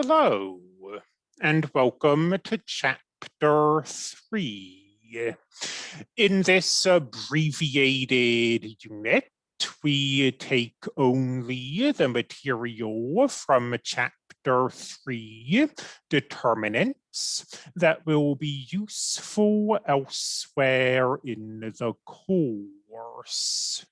Hello, and welcome to chapter three. In this abbreviated unit, we take only the material from chapter three, determinants, that will be useful elsewhere in the course.